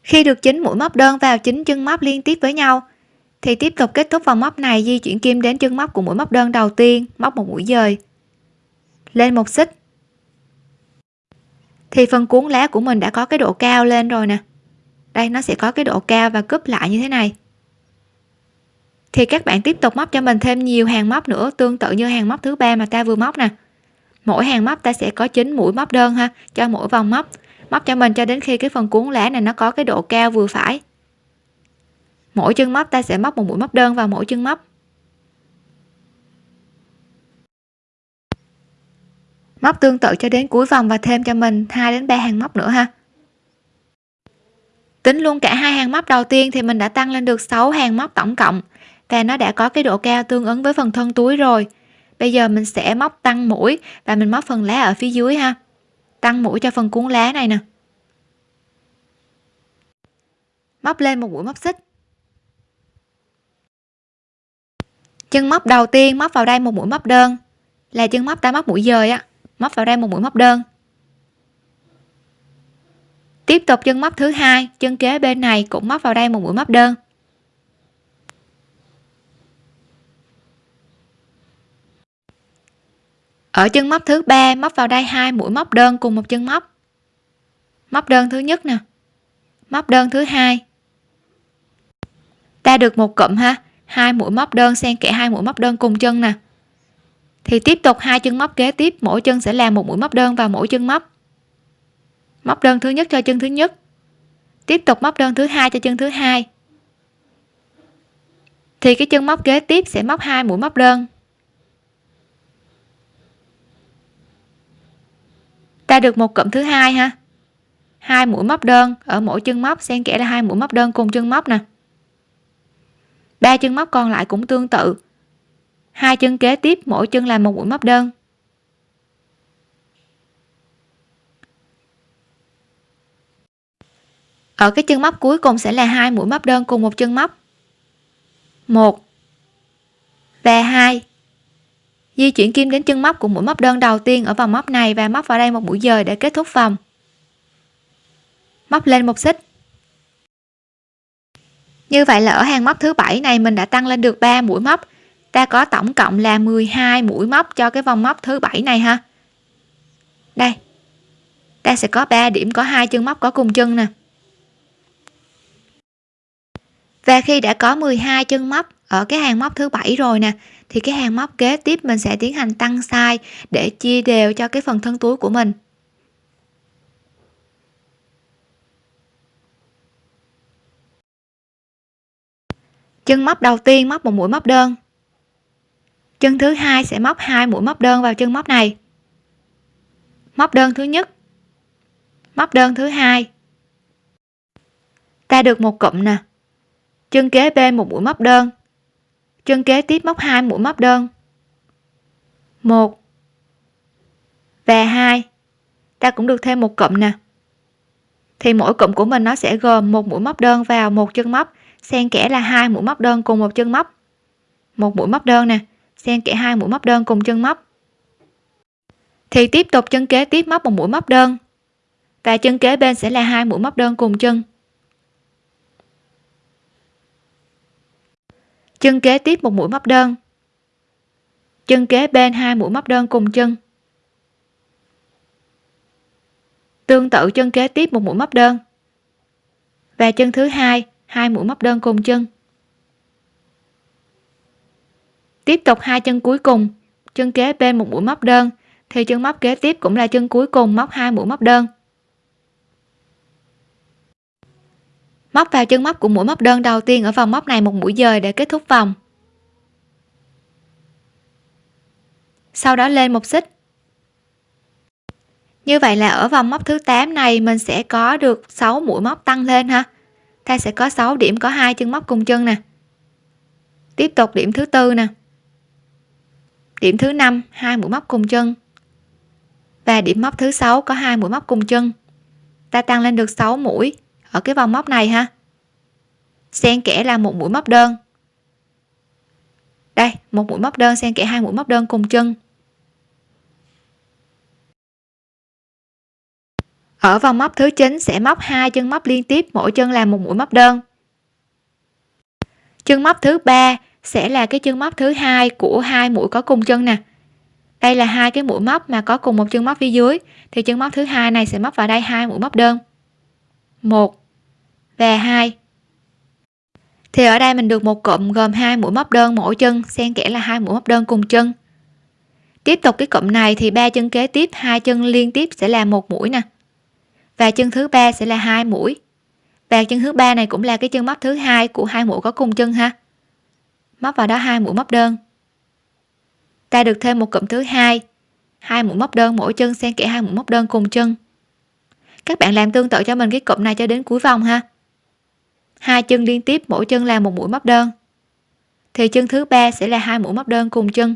Khi được chín mũi móc đơn vào chín chân móc liên tiếp với nhau, thì tiếp tục kết thúc vòng móc này di chuyển kim đến chân móc của mũi móc đơn đầu tiên, móc một mũi dời. Lên một xích. Thì phần cuốn lá của mình đã có cái độ cao lên rồi nè đây, nó sẽ có cái độ cao và cúp lại như thế này. Thì các bạn tiếp tục móc cho mình thêm nhiều hàng móc nữa, tương tự như hàng móc thứ ba mà ta vừa móc nè. Mỗi hàng móc ta sẽ có 9 mũi móc đơn ha, cho mỗi vòng móc. Móc cho mình cho đến khi cái phần cuốn lá này nó có cái độ cao vừa phải. Mỗi chân móc ta sẽ móc một mũi móc đơn vào mỗi chân móc. Móc tương tự cho đến cuối vòng và thêm cho mình 2 đến 3 hàng móc nữa ha tính luôn cả hai hàng móc đầu tiên thì mình đã tăng lên được 6 hàng móc tổng cộng. Và nó đã có cái độ cao tương ứng với phần thân túi rồi. Bây giờ mình sẽ móc tăng mũi và mình móc phần lá ở phía dưới ha. Tăng mũi cho phần cuốn lá này nè. Móc lên một mũi móc xích. Chân móc đầu tiên móc vào đây một mũi móc đơn. Là chân móc ta móc mũi dời á. Móc vào đây một mũi móc đơn tiếp tục chân móc thứ hai, chân kế bên này cũng móc vào đây một mũi móc đơn. Ở chân móc thứ ba, móc vào đây hai mũi móc đơn cùng một chân móc. Móc đơn thứ nhất nè. Móc đơn thứ hai. Ta được một cụm ha. Hai mũi móc đơn xen kẽ hai mũi móc đơn cùng chân nè. Thì tiếp tục hai chân móc kế tiếp, mỗi chân sẽ làm một mũi móc đơn vào mỗi chân móc móc đơn thứ nhất cho chân thứ nhất. Tiếp tục móc đơn thứ hai cho chân thứ hai. Thì cái chân móc kế tiếp sẽ móc hai mũi móc đơn. Ta được một cụm thứ hai ha. Hai mũi móc đơn, ở mỗi chân móc xen kẽ là hai mũi móc đơn cùng chân móc nè. Ba chân móc còn lại cũng tương tự. Hai chân kế tiếp, mỗi chân là một mũi móc đơn. Ở cái chân móc cuối cùng sẽ là hai mũi móc đơn cùng một chân móc. Một. Và hai. Di chuyển kim đến chân móc của mũi móc đơn đầu tiên ở vòng móc này và móc vào đây một mũi dời để kết thúc vòng. Móc lên một xích. Như vậy là ở hàng móc thứ bảy này mình đã tăng lên được 3 mũi móc. Ta có tổng cộng là 12 mũi móc cho cái vòng móc thứ bảy này ha. Đây. Ta sẽ có 3 điểm, có hai chân móc có cùng chân nè và khi đã có 12 chân móc ở cái hàng móc thứ bảy rồi nè, thì cái hàng móc kế tiếp mình sẽ tiến hành tăng size để chia đều cho cái phần thân túi của mình. Chân móc đầu tiên móc một mũi móc đơn. Chân thứ hai sẽ móc hai mũi móc đơn vào chân móc này. Móc đơn thứ nhất, móc đơn thứ hai. Ta được một cụm nè chân kế bên một mũi móc đơn. Chân kế tiếp móc hai mũi móc đơn. Một. Và hai. Ta cũng được thêm một cụm nè. Thì mỗi cụm của mình nó sẽ gồm một mũi móc đơn vào một chân móc, xen kẽ là hai mũi móc đơn cùng một chân móc. Một mũi móc đơn nè, xen kẽ hai mũi móc đơn cùng chân móc. Thì tiếp tục chân kế tiếp móc một mũi móc đơn. Và chân kế bên sẽ là hai mũi móc đơn cùng chân. Chân kế tiếp một mũi móc đơn. Chân kế bên hai mũi móc đơn cùng chân. Tương tự chân kế tiếp một mũi móc đơn. Và chân thứ hai hai mũi móc đơn cùng chân. Tiếp tục hai chân cuối cùng, chân kế bên một mũi móc đơn, thì chân móc kế tiếp cũng là chân cuối cùng móc hai mũi móc đơn. Móc vào chân móc của mũi móc đơn đầu tiên ở vòng móc này một mũi dời để kết thúc vòng. Sau đó lên một xích. Như vậy là ở vòng móc thứ 8 này mình sẽ có được 6 mũi móc tăng lên ha. Ta sẽ có 6 điểm có hai chân móc cùng chân nè. Tiếp tục điểm thứ tư nè. Điểm thứ năm, hai mũi móc cùng chân. Và điểm móc thứ sáu có hai mũi móc cùng chân. Ta tăng lên được 6 mũi ở cái vòng móc này ha. Xen kẽ là một mũi móc đơn. Đây, một mũi móc đơn, xen kẽ hai mũi móc đơn cùng chân. Ở vòng móc thứ 9 sẽ móc hai chân móc liên tiếp, mỗi chân là một mũi móc đơn. Chân móc thứ ba sẽ là cái chân móc thứ hai của hai mũi có cùng chân nè. Đây là hai cái mũi móc mà có cùng một chân móc phía dưới, thì chân móc thứ hai này sẽ móc vào đây hai mũi móc đơn. Một và hai. Thì ở đây mình được một cụm gồm hai mũi móc đơn mỗi chân, xen kẽ là hai mũi móc đơn cùng chân. Tiếp tục cái cụm này thì ba chân kế tiếp, hai chân liên tiếp sẽ là một mũi nè. Và chân thứ ba sẽ là hai mũi. Và chân thứ ba này cũng là cái chân móc thứ hai của hai mũi có cùng chân ha. Móc vào đó hai mũi móc đơn. Ta được thêm một cụm thứ hai. Hai mũi móc đơn mỗi chân, xen kẽ hai mũi móc đơn cùng chân. Các bạn làm tương tự cho mình cái cụm này cho đến cuối vòng ha hai chân liên tiếp, mỗi chân là một mũi móc đơn. Thì chân thứ ba sẽ là hai mũi móc đơn cùng chân.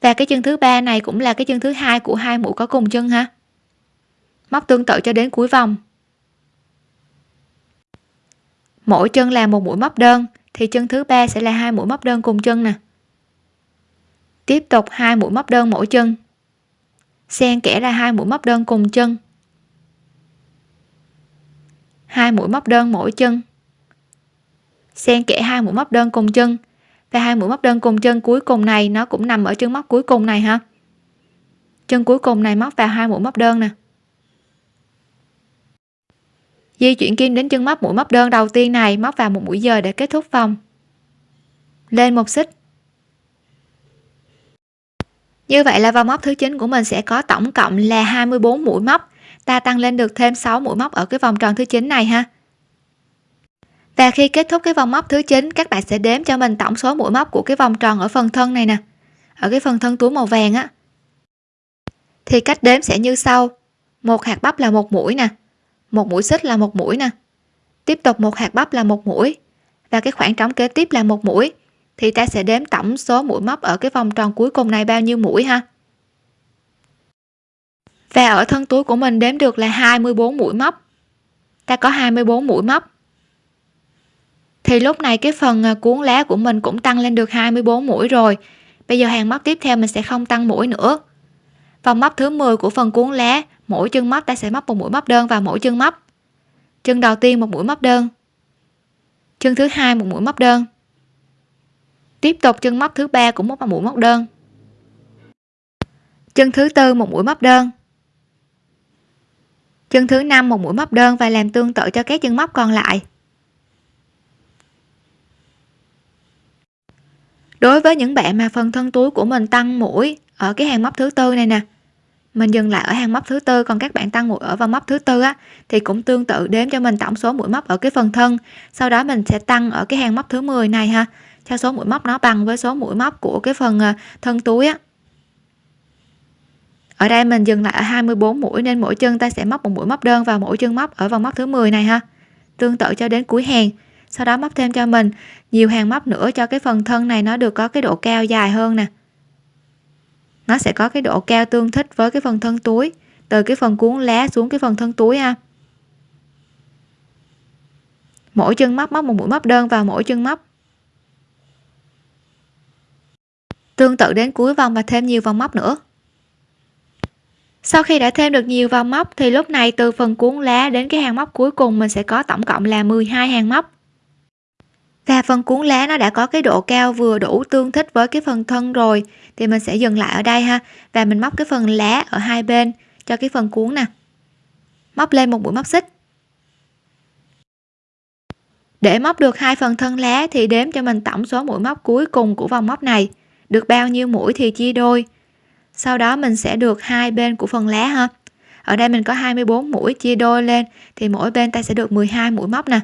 Và cái chân thứ ba này cũng là cái chân thứ hai của hai mũi có cùng chân ha. Móc tương tự cho đến cuối vòng. Mỗi chân là một mũi móc đơn, thì chân thứ ba sẽ là hai mũi móc đơn cùng chân nè. Tiếp tục hai mũi móc đơn mỗi chân. Xen kẽ ra hai mũi móc đơn cùng chân hai mũi móc đơn mỗi chân. Xen kẽ hai mũi móc đơn cùng chân. Và hai mũi móc đơn cùng chân cuối cùng này, nó cũng nằm ở chân móc cuối cùng này ha. Chân cuối cùng này móc vào hai mũi móc đơn nè. Di chuyển kim đến chân móc mũi móc đơn đầu tiên này, móc vào một mũi giờ để kết thúc vòng. Lên một xích. Như vậy là vòng móc thứ 9 của mình sẽ có tổng cộng là 24 mũi móc ta tăng lên được thêm 6 mũi móc ở cái vòng tròn thứ 9 này ha. Và khi kết thúc cái vòng móc thứ 9 các bạn sẽ đếm cho mình tổng số mũi móc của cái vòng tròn ở phần thân này nè. Ở cái phần thân túi màu vàng á. Thì cách đếm sẽ như sau. Một hạt bắp là một mũi nè. Một mũi xích là một mũi nè. Tiếp tục một hạt bắp là một mũi. Và cái khoảng trống kế tiếp là một mũi. Thì ta sẽ đếm tổng số mũi móc ở cái vòng tròn cuối cùng này bao nhiêu mũi ha? Và ở thân túi của mình đếm được là 24 mũi móc. Ta có 24 mũi móc. Thì lúc này cái phần à, cuốn lá của mình cũng tăng lên được 24 mũi rồi. Bây giờ hàng móc tiếp theo mình sẽ không tăng mũi nữa. Vòng móc thứ 10 của phần cuốn lá, mỗi chân móc ta sẽ móc một mũi móc đơn vào mỗi chân móc. Chân đầu tiên một mũi móc đơn. Chân thứ hai một mũi móc đơn. Tiếp tục chân móc thứ ba cũng một mũi móc đơn. Chân thứ tư một mũi móc đơn chân thứ năm, một mũi móc đơn và làm tương tự cho các chân móc còn lại. Đối với những bạn mà phần thân túi của mình tăng mũi ở cái hàng móc thứ tư này nè, mình dừng lại ở hàng móc thứ tư, còn các bạn tăng mũi ở vào móc thứ tư á, thì cũng tương tự đếm cho mình tổng số mũi móc ở cái phần thân. Sau đó mình sẽ tăng ở cái hàng móc thứ 10 này ha, cho số mũi móc nó bằng với số mũi móc của cái phần à, thân túi á ở đây mình dừng lại ở 24 mũi nên mỗi chân ta sẽ móc một mũi móc đơn vào mỗi chân móc ở vòng móc thứ 10 này ha. Tương tự cho đến cuối hàng. Sau đó móc thêm cho mình nhiều hàng móc nữa cho cái phần thân này nó được có cái độ cao dài hơn nè. Nó sẽ có cái độ cao tương thích với cái phần thân túi, từ cái phần cuốn lá xuống cái phần thân túi ha. Mỗi chân móc móc một mũi móc đơn vào mỗi chân móc. Tương tự đến cuối vòng và thêm nhiều vòng móc nữa sau khi đã thêm được nhiều vòng móc, thì lúc này từ phần cuốn lá đến cái hàng móc cuối cùng mình sẽ có tổng cộng là 12 hàng móc. Và phần cuốn lá nó đã có cái độ cao vừa đủ tương thích với cái phần thân rồi, thì mình sẽ dừng lại ở đây ha. Và mình móc cái phần lá ở hai bên cho cái phần cuốn nè. Móc lên một mũi móc xích. Để móc được hai phần thân lá thì đếm cho mình tổng số mũi móc cuối cùng của vòng móc này. Được bao nhiêu mũi thì chia đôi sau đó mình sẽ được hai bên của phần lá ha. Ở đây mình có 24 mũi chia đôi lên, thì mỗi bên ta sẽ được 12 mũi móc nè.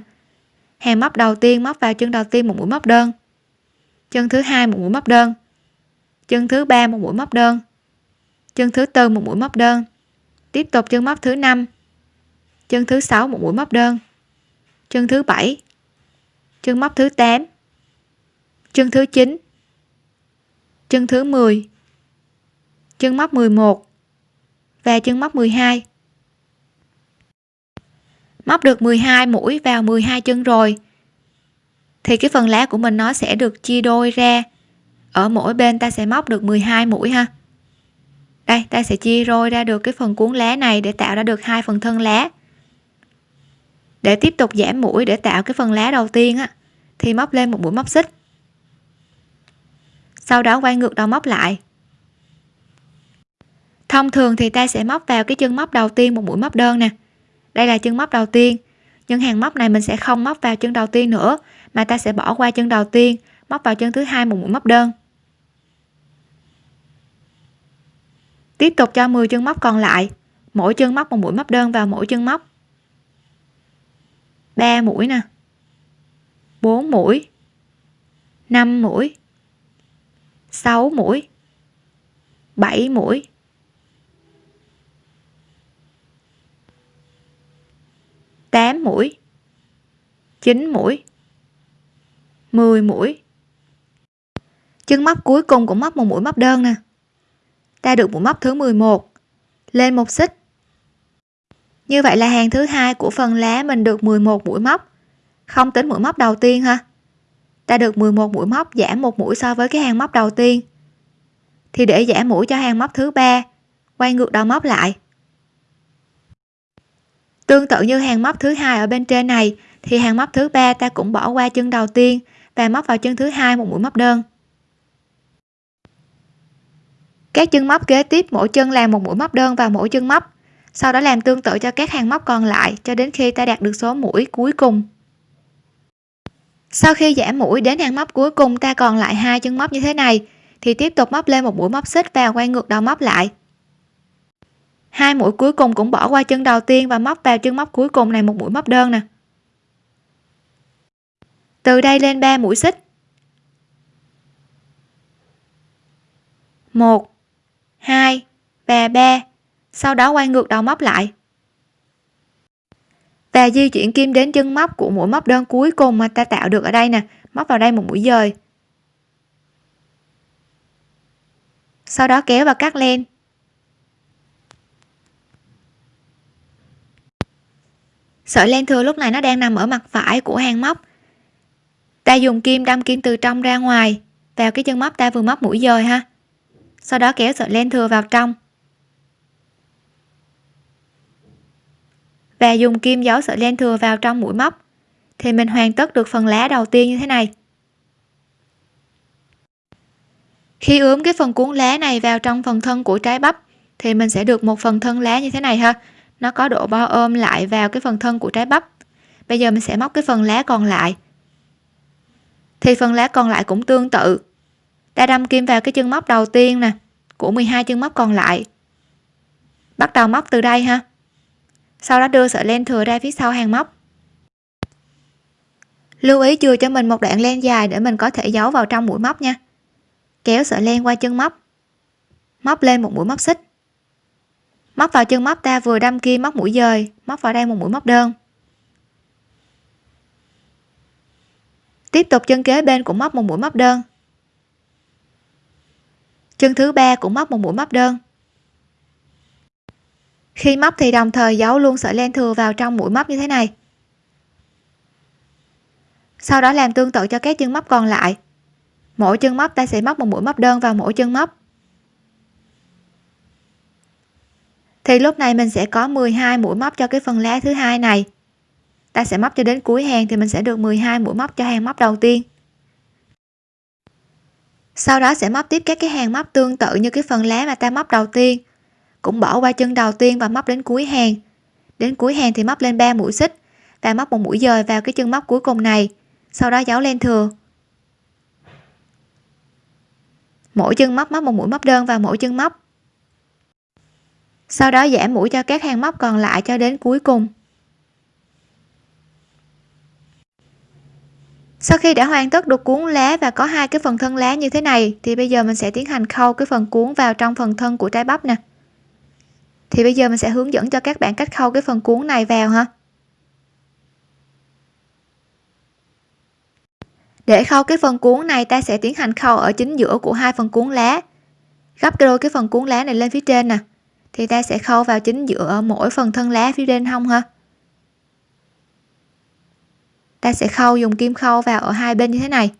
Hàng móc đầu tiên móc vào chân đầu tiên một mũi móc đơn. Chân thứ hai một mũi móc đơn. Chân thứ ba một mũi móc đơn. Chân thứ tư một mũi móc đơn. Tiếp tục chân móc thứ năm. Chân thứ sáu một mũi móc đơn. Chân thứ bảy. Chân móc thứ 8 chân thứ 9 chân thứ 10 chân móc 11 và chân móc 12 móc được 12 mũi vào 12 chân rồi, thì cái phần lá của mình nó sẽ được chia đôi ra. Ở mỗi bên ta sẽ móc được 12 mũi ha. Đây, ta sẽ chia đôi ra được cái phần cuốn lá này để tạo ra được hai phần thân lá. Để tiếp tục giảm mũi để tạo cái phần lá đầu tiên á, thì móc lên một mũi móc xích. Sau đó quay ngược đầu móc lại thông thường thì ta sẽ móc vào cái chân móc đầu tiên một mũi móc đơn nè. Đây là chân móc đầu tiên. Nhưng hàng móc này mình sẽ không móc vào chân đầu tiên nữa, mà ta sẽ bỏ qua chân đầu tiên, móc vào chân thứ hai một mũi móc đơn. Tiếp tục cho 10 chân móc còn lại. Mỗi chân móc một mũi móc đơn vào mỗi chân móc. 3 mũi nè. 4 mũi. 5 mũi. 6 mũi. 7 mũi. 8 mũi 9 mũi 10 mũi. Chân móc cuối cùng cũng móc một mũi móc đơn nè. Ta được mũi móc thứ 11 lên một xích. Như vậy là hàng thứ hai của phần lá mình được 11 mũi móc, không tính mũi móc đầu tiên ha. Ta được 11 mũi móc giảm một mũi so với cái hàng móc đầu tiên. Thì để giảm mũi cho hàng móc thứ ba, quay ngược đầu móc lại tương tự như hàng móc thứ hai ở bên trên này, thì hàng móc thứ ba ta cũng bỏ qua chân đầu tiên và móc vào chân thứ hai một mũi móc đơn. Các chân móc kế tiếp mỗi chân làm một mũi móc đơn vào mỗi chân móc, sau đó làm tương tự cho các hàng móc còn lại cho đến khi ta đạt được số mũi cuối cùng. Sau khi giảm mũi đến hàng móc cuối cùng ta còn lại hai chân móc như thế này, thì tiếp tục móc lên một mũi móc xích và quay ngược đầu móc lại hai mũi cuối cùng cũng bỏ qua chân đầu tiên và móc vào chân móc cuối cùng này, một mũi móc đơn nè. Từ đây lên 3 mũi xích. 1 2 và 3 sau đó quay ngược đầu móc lại. Và di chuyển kim đến chân móc của mũi móc đơn cuối cùng mà ta tạo được ở đây nè. Móc vào đây một mũi dời. Sau đó kéo và cắt len sợi len thừa lúc này nó đang nằm ở mặt phải của hàng móc. Ta dùng kim đâm kim từ trong ra ngoài. Vào cái chân móc ta vừa móc mũi dời ha. Sau đó kéo sợi len thừa vào trong. Và dùng kim giấu sợi len thừa vào trong mũi móc. Thì mình hoàn tất được phần lá đầu tiên như thế này. Khi ướm cái phần cuốn lá này vào trong phần thân của trái bắp, thì mình sẽ được một phần thân lá như thế này ha nó có độ bo ôm lại vào cái phần thân của trái bắp. Bây giờ mình sẽ móc cái phần lá còn lại. Thì phần lá còn lại cũng tương tự. Ta đâm kim vào cái chân móc đầu tiên nè, của 12 chân móc còn lại. Bắt đầu móc từ đây ha. Sau đó đưa sợi len thừa ra phía sau hàng móc. Lưu ý chừa cho mình một đoạn len dài để mình có thể giấu vào trong mũi móc nha. Kéo sợi len qua chân móc. Móc lên một mũi móc xích móc vào chân móc ta vừa đâm kim móc mũi dời, móc vào đây một mũi móc đơn. Tiếp tục chân kế bên cũng móc một mũi móc đơn. Chân thứ ba cũng móc một mũi móc đơn. Khi móc thì đồng thời giấu luôn sợi len thừa vào trong mũi móc như thế này. Sau đó làm tương tự cho các chân móc còn lại. Mỗi chân móc ta sẽ móc một mũi móc đơn vào mỗi chân móc. Thì lúc này mình sẽ có 12 mũi móc cho cái phần lá thứ hai này. Ta sẽ móc cho đến cuối hàng thì mình sẽ được 12 mũi móc cho hàng móc đầu tiên. Sau đó sẽ móc tiếp các cái hàng móc tương tự như cái phần lá mà ta móc đầu tiên. Cũng bỏ qua chân đầu tiên và móc đến cuối hàng. Đến cuối hàng thì móc lên 3 mũi xích và móc một mũi dời vào cái chân móc cuối cùng này, sau đó giấu lên thừa. Mỗi chân móc móc một mũi móc đơn vào mỗi chân móc sau đó giảm mũi cho các hàng móc còn lại cho đến cuối cùng. Sau khi đã hoàn tất được cuốn lá và có hai cái phần thân lá như thế này, thì bây giờ mình sẽ tiến hành khâu cái phần cuốn vào trong phần thân của trái bắp nè. Thì bây giờ mình sẽ hướng dẫn cho các bạn cách khâu cái phần cuốn này vào ha. Để khâu cái phần cuốn này, ta sẽ tiến hành khâu ở chính giữa của hai phần cuốn lá. Gấp đôi cái phần cuốn lá này lên phía trên nè thì ta sẽ khâu vào chính giữa mỗi phần thân lá phía trên hông ha? Ta sẽ khâu dùng kim khâu vào ở hai bên như thế này.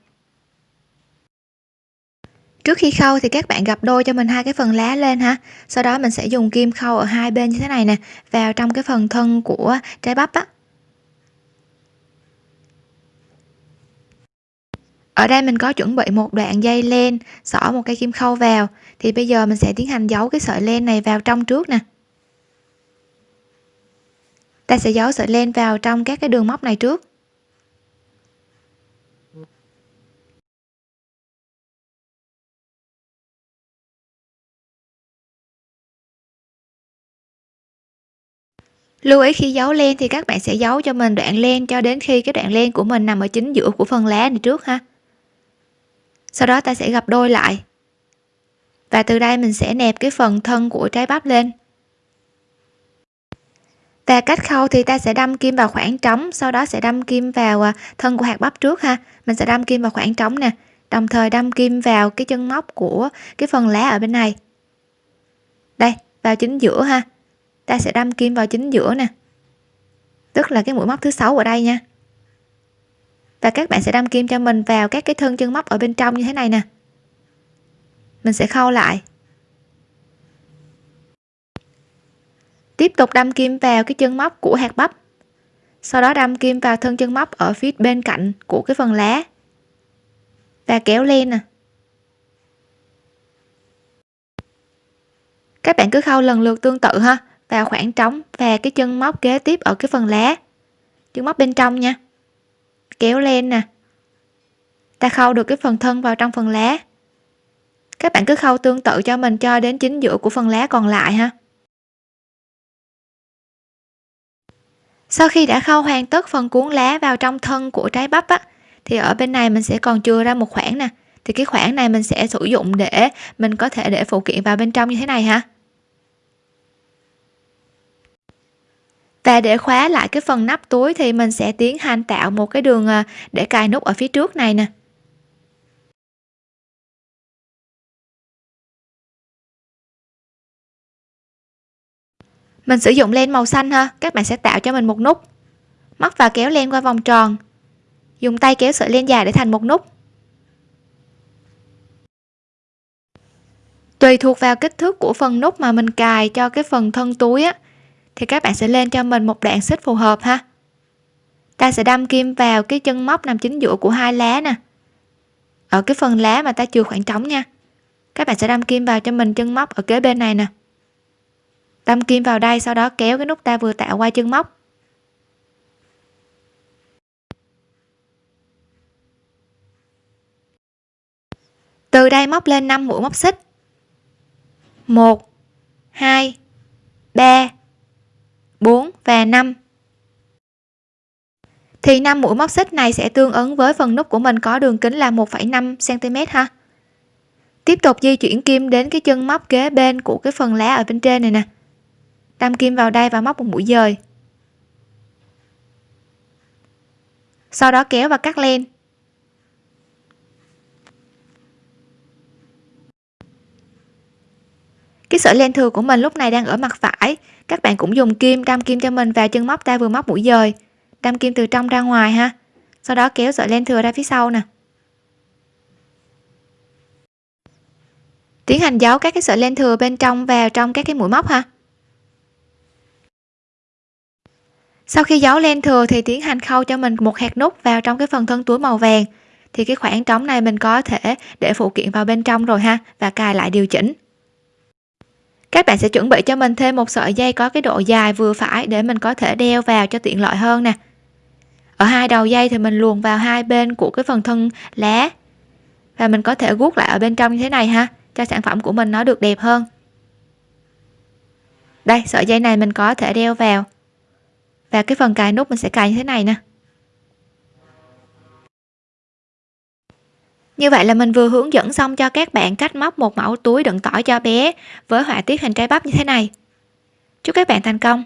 Trước khi khâu thì các bạn gặp đôi cho mình hai cái phần lá lên ha. Sau đó mình sẽ dùng kim khâu ở hai bên như thế này nè, vào trong cái phần thân của trái bắp á. Ở đây mình có chuẩn bị một đoạn dây len, xỏ một cây kim khâu vào. Thì bây giờ mình sẽ tiến hành giấu cái sợi len này vào trong trước nè. Ta sẽ giấu sợi len vào trong các cái đường móc này trước. Lưu ý khi giấu len thì các bạn sẽ giấu cho mình đoạn len cho đến khi cái đoạn len của mình nằm ở chính giữa của phần lá này trước ha sau đó ta sẽ gập đôi lại. Và từ đây mình sẽ nẹp cái phần thân của trái bắp lên. Và cách khâu thì ta sẽ đâm kim vào khoảng trống, sau đó sẽ đâm kim vào à, thân của hạt bắp trước ha. Mình sẽ đâm kim vào khoảng trống nè, đồng thời đâm kim vào cái chân móc của cái phần lá ở bên này. Đây, vào chính giữa ha. Ta sẽ đâm kim vào chính giữa nè. Tức là cái mũi móc thứ sáu ở đây nha và các bạn sẽ đâm kim cho mình vào các cái thân chân móc ở bên trong như thế này nè. Mình sẽ khâu lại. Tiếp tục đâm kim vào cái chân móc của hạt bắp. Sau đó đâm kim vào thân chân móc ở phía bên cạnh của cái phần lá. Và kéo lên nè. Các bạn cứ khâu lần lượt tương tự ha. Vào khoảng trống và cái chân móc kế tiếp ở cái phần lá. Chân móc bên trong nha kéo lên nè. Ta khâu được cái phần thân vào trong phần lá. Các bạn cứ khâu tương tự cho mình cho đến chính giữa của phần lá còn lại ha. Sau khi đã khâu hoàn tất phần cuốn lá vào trong thân của trái bắp á, thì ở bên này mình sẽ còn chừa ra một khoảng nè. Thì cái khoảng này mình sẽ sử dụng để mình có thể để phụ kiện vào bên trong như thế này ha. Và để khóa lại cái phần nắp túi thì mình sẽ tiến hành tạo một cái đường à, để cài nút ở phía trước này nè. Mình sử dụng len màu xanh ha, các bạn sẽ tạo cho mình một nút. Móc và kéo len qua vòng tròn. Dùng tay kéo sợi len dài để thành một nút. Tùy thuộc vào kích thước của phần nút mà mình cài cho cái phần thân túi á thì các bạn sẽ lên cho mình một đoạn xích phù hợp ha. Ta sẽ đâm kim vào cái chân móc nằm chính giữa của hai lá nè. Ở cái phần lá mà ta chừa khoảng trống nha. Các bạn sẽ đâm kim vào cho mình chân móc ở kế bên này nè. Đâm kim vào đây, sau đó kéo cái nút ta vừa tạo qua chân móc. Từ đây móc lên 5 mũi móc xích. 1 2 3 4 và 5 thì 5 mũi móc xích này sẽ tương ứng với phần nút của mình có đường kính là 1,5 cm ha. Tiếp tục di chuyển kim đến cái chân móc kế bên của cái phần lá ở bên trên này nè. Đâm kim vào đây và móc một mũi dời. Sau đó kéo và cắt len. Cái sợi len thừa của mình lúc này đang ở mặt phải các bạn cũng dùng kim đâm kim cho mình vào chân móc ta vừa móc mũi dời. Đâm kim từ trong ra ngoài ha. Sau đó kéo sợi len thừa ra phía sau nè. Tiến hành giấu các cái sợi len thừa bên trong vào trong các cái mũi móc ha. Sau khi giấu len thừa thì tiến hành khâu cho mình một hạt nút vào trong cái phần thân túi màu vàng. Thì cái khoảng trống này mình có thể để phụ kiện vào bên trong rồi ha, và cài lại điều chỉnh các bạn sẽ chuẩn bị cho mình thêm một sợi dây có cái độ dài vừa phải để mình có thể đeo vào cho tiện lợi hơn nè. Ở hai đầu dây thì mình luồn vào hai bên của cái phần thân lá và mình có thể guốc lại ở bên trong như thế này ha, cho sản phẩm của mình nó được đẹp hơn. Đây, sợi dây này mình có thể đeo vào và cái phần cài nút mình sẽ cài như thế này nè. Như vậy là mình vừa hướng dẫn xong cho các bạn cách móc một mẫu túi đựng tỏi cho bé với họa tiết hình trái bắp như thế này. Chúc các bạn thành công!